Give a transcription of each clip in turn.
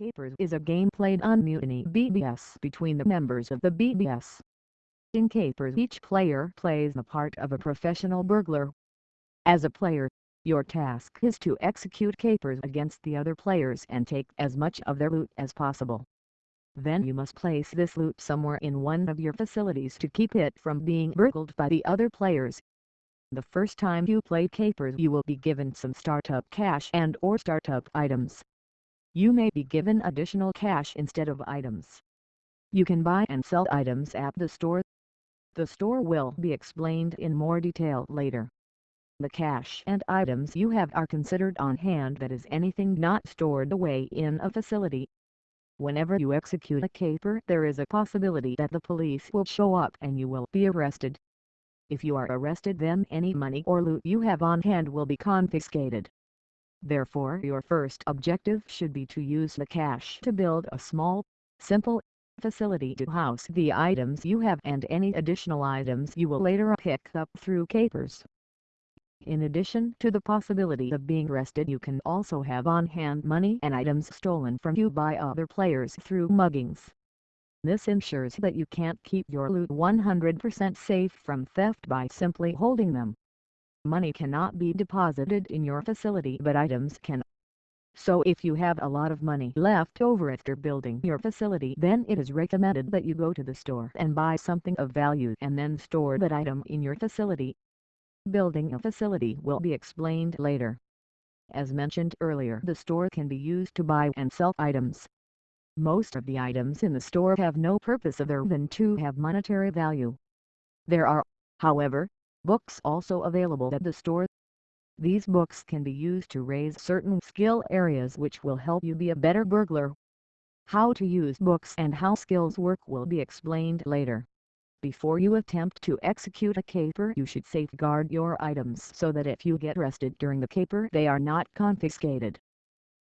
Capers is a game played on Mutiny BBS between the members of the BBS. In Capers each player plays the part of a professional burglar. As a player, your task is to execute capers against the other players and take as much of their loot as possible. Then you must place this loot somewhere in one of your facilities to keep it from being burgled by the other players. The first time you play capers you will be given some startup cash and or startup items you may be given additional cash instead of items. You can buy and sell items at the store. The store will be explained in more detail later. The cash and items you have are considered on hand that is anything not stored away in a facility. Whenever you execute a caper there is a possibility that the police will show up and you will be arrested. If you are arrested then any money or loot you have on hand will be confiscated. Therefore your first objective should be to use the cash to build a small, simple, facility to house the items you have and any additional items you will later pick up through capers. In addition to the possibility of being arrested you can also have on-hand money and items stolen from you by other players through muggings. This ensures that you can't keep your loot 100% safe from theft by simply holding them. Money cannot be deposited in your facility but items can. So if you have a lot of money left over after building your facility then it is recommended that you go to the store and buy something of value and then store that item in your facility. Building a facility will be explained later. As mentioned earlier the store can be used to buy and sell items. Most of the items in the store have no purpose other than to have monetary value. There are, however, Books also available at the store. These books can be used to raise certain skill areas which will help you be a better burglar. How to use books and how skills work will be explained later. Before you attempt to execute a caper you should safeguard your items so that if you get arrested during the caper they are not confiscated.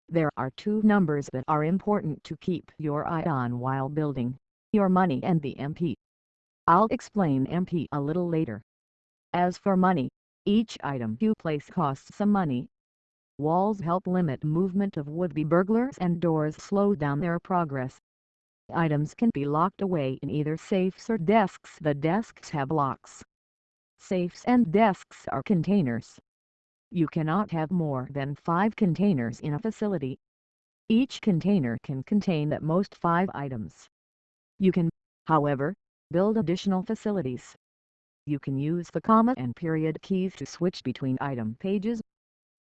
There are two numbers that are important to keep your eye on while building, your money and the MP. I'll explain MP a little later. As for money, each item you place costs some money. Walls help limit movement of would-be burglars and doors slow down their progress. Items can be locked away in either safes or desks. The desks have locks. Safes and desks are containers. You cannot have more than five containers in a facility. Each container can contain at most five items. You can, however, build additional facilities you can use the comma and period keys to switch between item pages.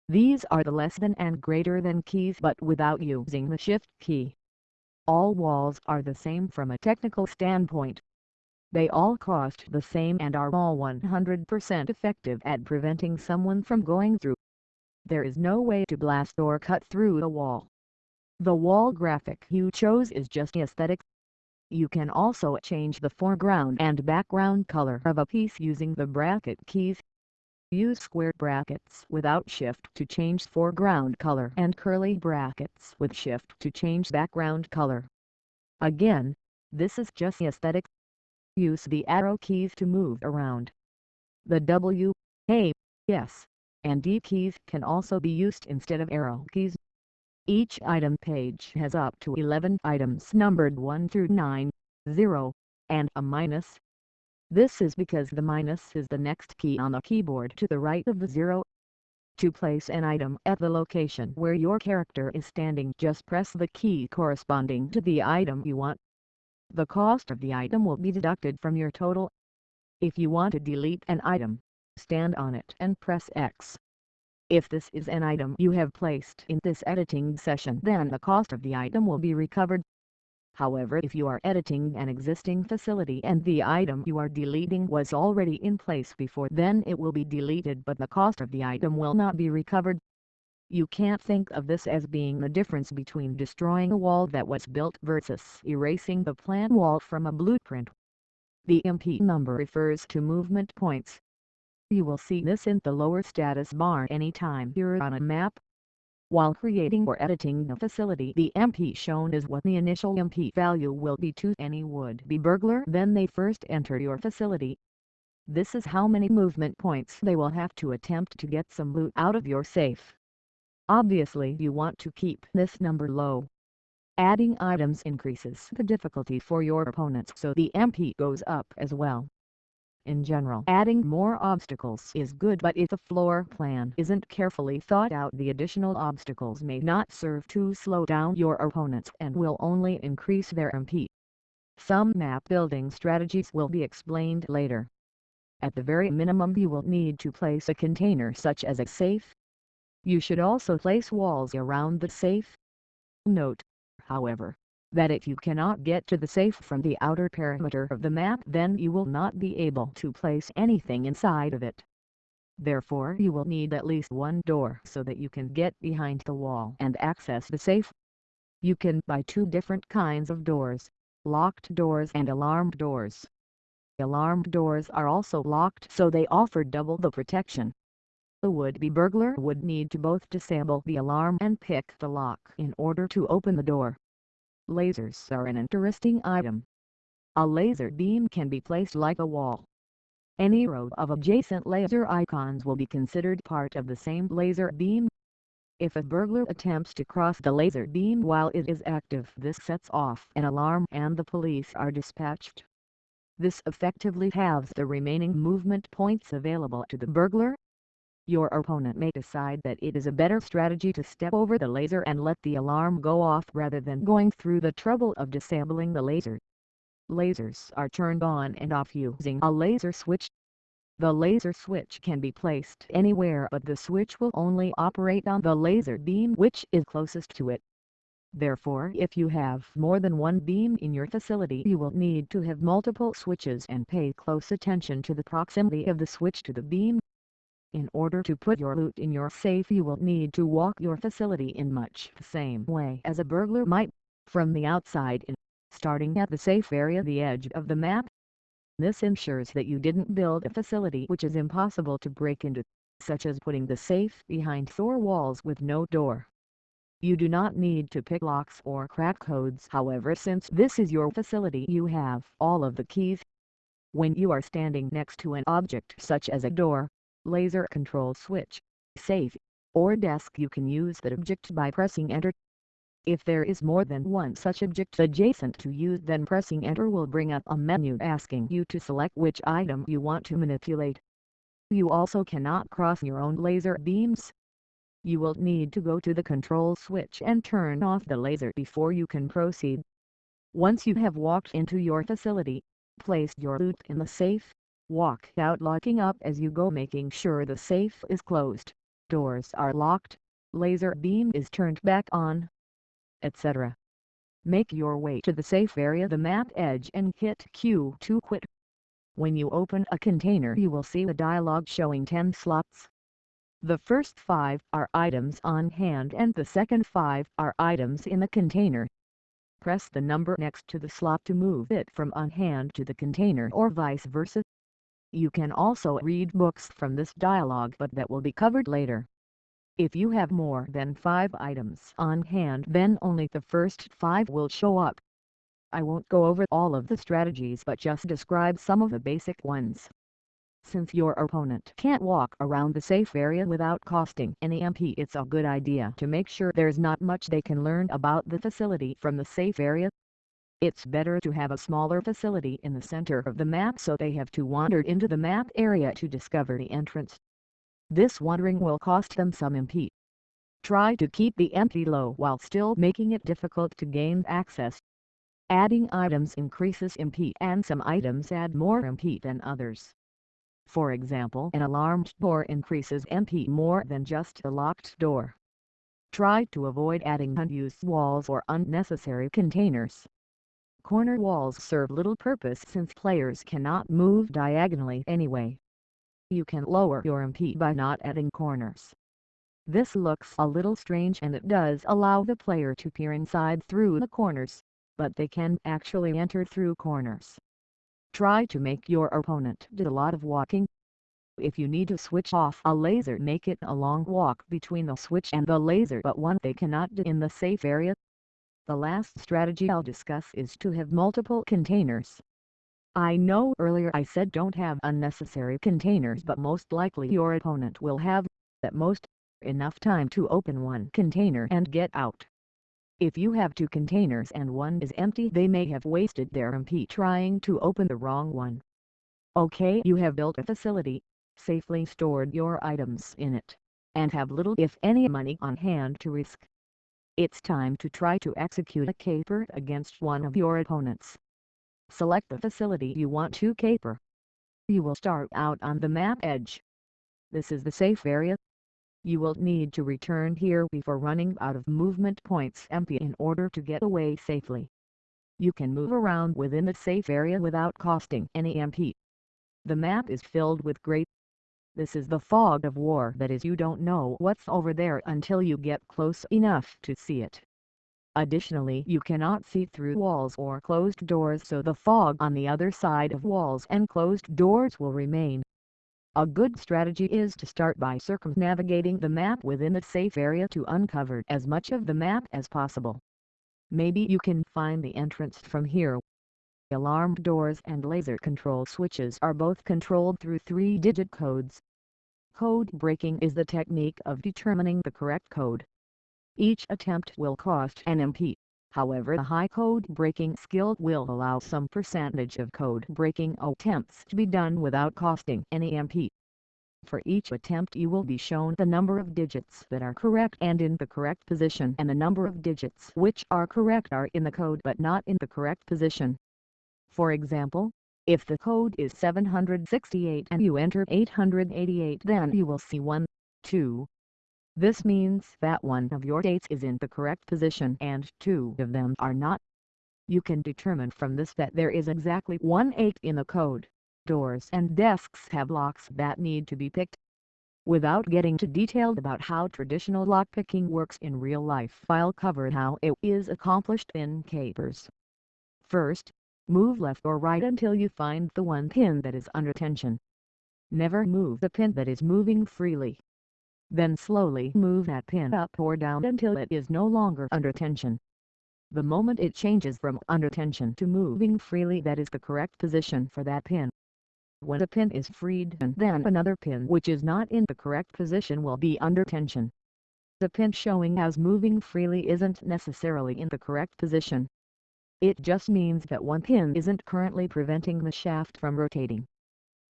These are the less than and greater than keys but without using the shift key. All walls are the same from a technical standpoint. They all cost the same and are all 100% effective at preventing someone from going through. There is no way to blast or cut through the wall. The wall graphic you chose is just aesthetic you can also change the foreground and background color of a piece using the bracket keys. Use square brackets without shift to change foreground color and curly brackets with shift to change background color. Again, this is just aesthetic. Use the arrow keys to move around. The W, A, S, and D keys can also be used instead of arrow keys. Each item page has up to 11 items numbered 1 through 9, 0, and a minus. This is because the minus is the next key on the keyboard to the right of the 0. To place an item at the location where your character is standing just press the key corresponding to the item you want. The cost of the item will be deducted from your total. If you want to delete an item, stand on it and press X. If this is an item you have placed in this editing session then the cost of the item will be recovered. However if you are editing an existing facility and the item you are deleting was already in place before then it will be deleted but the cost of the item will not be recovered. You can't think of this as being the difference between destroying a wall that was built versus erasing the plan wall from a blueprint. The MP number refers to movement points. You will see this in the lower status bar anytime you're on a map. While creating or editing a facility the MP shown is what the initial MP value will be to any would-be burglar when they first enter your facility. This is how many movement points they will have to attempt to get some loot out of your safe. Obviously you want to keep this number low. Adding items increases the difficulty for your opponents so the MP goes up as well. In general adding more obstacles is good but if the floor plan isn't carefully thought out the additional obstacles may not serve to slow down your opponents and will only increase their MP. Some map building strategies will be explained later. At the very minimum you will need to place a container such as a safe. You should also place walls around the safe. Note, however, that if you cannot get to the safe from the outer perimeter of the map then you will not be able to place anything inside of it. Therefore you will need at least one door so that you can get behind the wall and access the safe. You can buy two different kinds of doors, locked doors and alarmed doors. Alarmed doors are also locked so they offer double the protection. The would-be burglar would need to both disable the alarm and pick the lock in order to open the door. Lasers are an interesting item. A laser beam can be placed like a wall. Any row of adjacent laser icons will be considered part of the same laser beam. If a burglar attempts to cross the laser beam while it is active this sets off an alarm and the police are dispatched. This effectively halves the remaining movement points available to the burglar your opponent may decide that it is a better strategy to step over the laser and let the alarm go off rather than going through the trouble of disabling the laser. Lasers are turned on and off using a laser switch. The laser switch can be placed anywhere but the switch will only operate on the laser beam which is closest to it. Therefore if you have more than one beam in your facility you will need to have multiple switches and pay close attention to the proximity of the switch to the beam. In order to put your loot in your safe you will need to walk your facility in much the same way as a burglar might, from the outside in, starting at the safe area the edge of the map. This ensures that you didn't build a facility which is impossible to break into, such as putting the safe behind four walls with no door. You do not need to pick locks or crack codes however since this is your facility you have all of the keys. When you are standing next to an object such as a door, laser control switch, safe, or desk you can use that object by pressing enter. If there is more than one such object adjacent to you then pressing enter will bring up a menu asking you to select which item you want to manipulate. You also cannot cross your own laser beams. You will need to go to the control switch and turn off the laser before you can proceed. Once you have walked into your facility, placed your loot in the safe, Walk out locking up as you go making sure the safe is closed, doors are locked, laser beam is turned back on, etc. Make your way to the safe area the map edge and hit Q to quit. When you open a container you will see a dialog showing 10 slots. The first 5 are items on hand and the second 5 are items in the container. Press the number next to the slot to move it from on hand to the container or vice versa. You can also read books from this dialogue but that will be covered later. If you have more than 5 items on hand then only the first 5 will show up. I won't go over all of the strategies but just describe some of the basic ones. Since your opponent can't walk around the safe area without costing any MP it's a good idea to make sure there's not much they can learn about the facility from the safe area it's better to have a smaller facility in the center of the map so they have to wander into the map area to discover the entrance. This wandering will cost them some MP. Try to keep the MP low while still making it difficult to gain access. Adding items increases MP and some items add more MP than others. For example an alarmed door increases MP more than just a locked door. Try to avoid adding unused walls or unnecessary containers. Corner walls serve little purpose since players cannot move diagonally anyway. You can lower your MP by not adding corners. This looks a little strange and it does allow the player to peer inside through the corners, but they can actually enter through corners. Try to make your opponent do a lot of walking. If you need to switch off a laser make it a long walk between the switch and the laser but one they cannot do in the safe area. The last strategy I'll discuss is to have multiple containers. I know earlier I said don't have unnecessary containers but most likely your opponent will have, at most, enough time to open one container and get out. If you have two containers and one is empty they may have wasted their MP trying to open the wrong one. Okay you have built a facility, safely stored your items in it, and have little if any money on hand to risk. It's time to try to execute a caper against one of your opponents. Select the facility you want to caper. You will start out on the map edge. This is the safe area. You will need to return here before running out of movement points MP in order to get away safely. You can move around within the safe area without costing any MP. The map is filled with great. This is the fog of war that is you don't know what's over there until you get close enough to see it. Additionally you cannot see through walls or closed doors so the fog on the other side of walls and closed doors will remain. A good strategy is to start by circumnavigating the map within the safe area to uncover as much of the map as possible. Maybe you can find the entrance from here Alarmed doors and laser control switches are both controlled through three-digit codes. Code breaking is the technique of determining the correct code. Each attempt will cost an MP, however the high code breaking skill will allow some percentage of code breaking attempts to be done without costing any MP. For each attempt you will be shown the number of digits that are correct and in the correct position and the number of digits which are correct are in the code but not in the correct position. For example, if the code is 768 and you enter 888 then you will see 1, 2. This means that one of your dates is in the correct position and two of them are not. You can determine from this that there is exactly one 8 in the code. Doors and desks have locks that need to be picked. Without getting too detailed about how traditional lockpicking works in real life I'll cover how it is accomplished in Capers. First, Move left or right until you find the one pin that is under tension. Never move the pin that is moving freely. Then slowly move that pin up or down until it is no longer under tension. The moment it changes from under tension to moving freely that is the correct position for that pin. When a pin is freed and then another pin which is not in the correct position will be under tension. The pin showing as moving freely isn't necessarily in the correct position. It just means that one pin isn't currently preventing the shaft from rotating.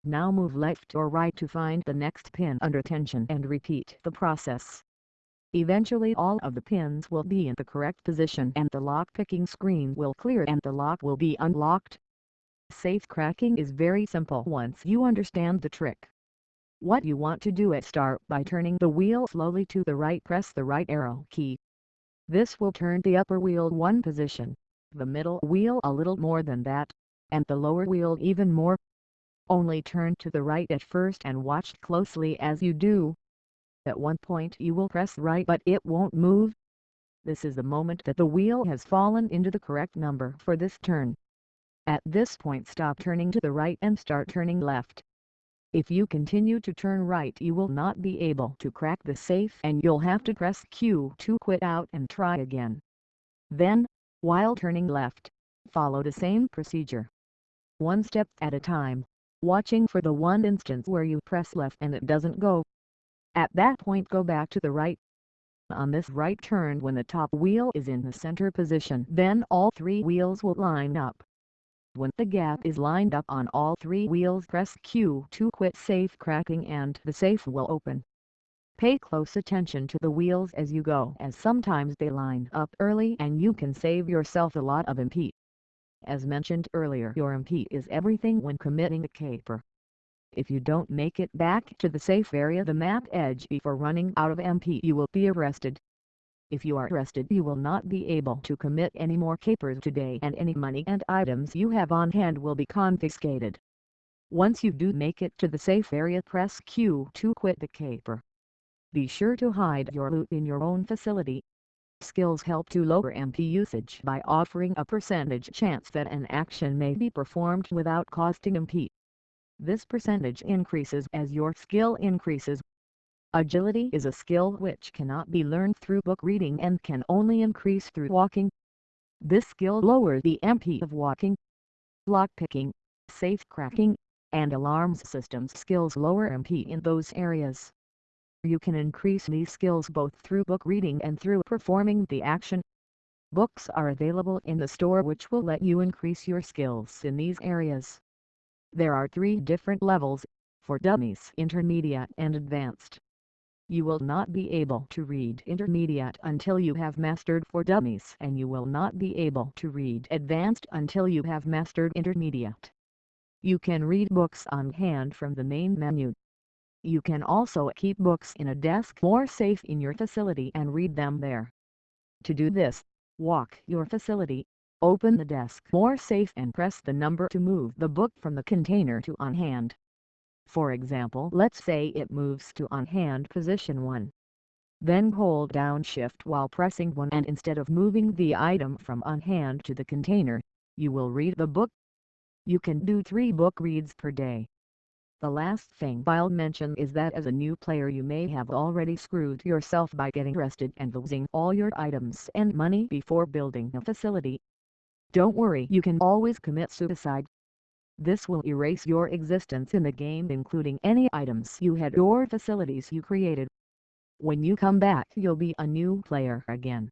Now move left or right to find the next pin under tension and repeat the process. Eventually all of the pins will be in the correct position and the lock picking screen will clear and the lock will be unlocked. Safe cracking is very simple once you understand the trick. What you want to do is start by turning the wheel slowly to the right press the right arrow key. This will turn the upper wheel one position the middle wheel a little more than that, and the lower wheel even more. Only turn to the right at first and watch closely as you do. At one point you will press right but it won't move. This is the moment that the wheel has fallen into the correct number for this turn. At this point stop turning to the right and start turning left. If you continue to turn right you will not be able to crack the safe and you'll have to press Q to quit out and try again. Then, while turning left, follow the same procedure. One step at a time, watching for the one instance where you press left and it doesn't go. At that point go back to the right. On this right turn when the top wheel is in the center position then all three wheels will line up. When the gap is lined up on all three wheels press Q to quit safe cracking and the safe will open. Pay close attention to the wheels as you go as sometimes they line up early and you can save yourself a lot of MP. As mentioned earlier your MP is everything when committing a caper. If you don't make it back to the safe area the map edge before running out of MP you will be arrested. If you are arrested you will not be able to commit any more capers today and any money and items you have on hand will be confiscated. Once you do make it to the safe area press Q to quit the caper. Be sure to hide your loot in your own facility. Skills help to lower MP usage by offering a percentage chance that an action may be performed without costing MP. This percentage increases as your skill increases. Agility is a skill which cannot be learned through book reading and can only increase through walking. This skill lowers the MP of walking. Lockpicking, safe cracking, and alarms systems skills lower MP in those areas. You can increase these skills both through book reading and through performing the action. Books are available in the store which will let you increase your skills in these areas. There are three different levels, for dummies intermediate and advanced. You will not be able to read intermediate until you have mastered for dummies and you will not be able to read advanced until you have mastered intermediate. You can read books on hand from the main menu. You can also keep books in a desk more safe in your facility and read them there. To do this, walk your facility, open the desk more safe and press the number to move the book from the container to on hand. For example let's say it moves to on hand position 1. Then hold down shift while pressing 1 and instead of moving the item from on hand to the container, you will read the book. You can do 3 book reads per day. The last thing I'll mention is that as a new player you may have already screwed yourself by getting arrested and losing all your items and money before building a facility. Don't worry you can always commit suicide. This will erase your existence in the game including any items you had or facilities you created. When you come back you'll be a new player again.